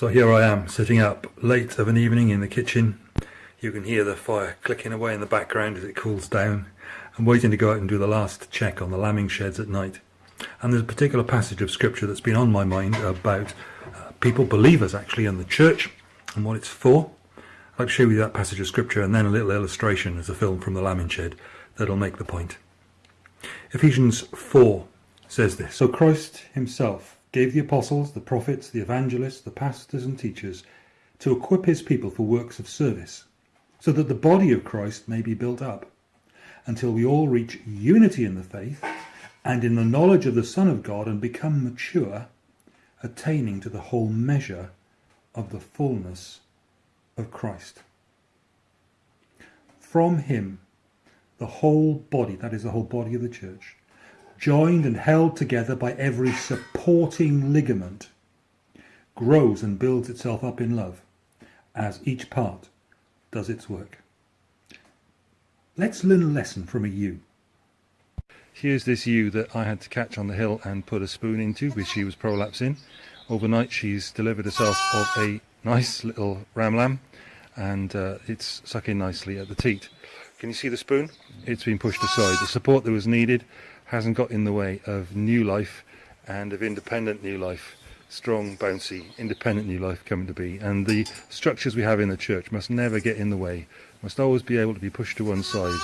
So here I am, sitting up late of an evening in the kitchen. You can hear the fire clicking away in the background as it cools down. I'm waiting to go out and do the last check on the lambing sheds at night. And there's a particular passage of scripture that's been on my mind about uh, people, believers actually, in the church and what it's for. I'd like to show you that passage of scripture and then a little illustration as a film from the lambing shed that'll make the point. Ephesians 4 says this So Christ himself gave the apostles, the prophets, the evangelists, the pastors, and teachers to equip his people for works of service, so that the body of Christ may be built up, until we all reach unity in the faith and in the knowledge of the Son of God and become mature, attaining to the whole measure of the fullness of Christ. From him, the whole body, that is the whole body of the church, joined and held together by every supporting ligament, grows and builds itself up in love as each part does its work. Let's learn a lesson from a ewe. Here's this ewe that I had to catch on the hill and put a spoon into, which she was prolapsing. Overnight she's delivered herself of a nice little ram lamb and uh, it's sucking nicely at the teat. Can you see the spoon? It's been pushed aside. The support that was needed hasn't got in the way of new life and of independent new life strong bouncy independent new life coming to be and the structures we have in the church must never get in the way must always be able to be pushed to one side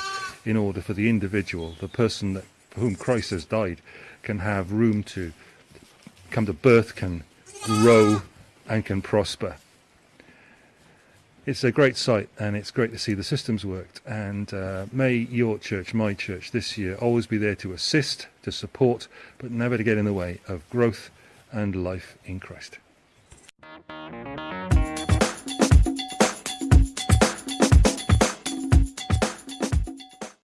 in order for the individual the person that for whom Christ has died can have room to come to birth can grow and can prosper it's a great sight and it's great to see the systems worked. And uh, may your church my church this year always be there to assist to support but never to get in the way of growth and life in christ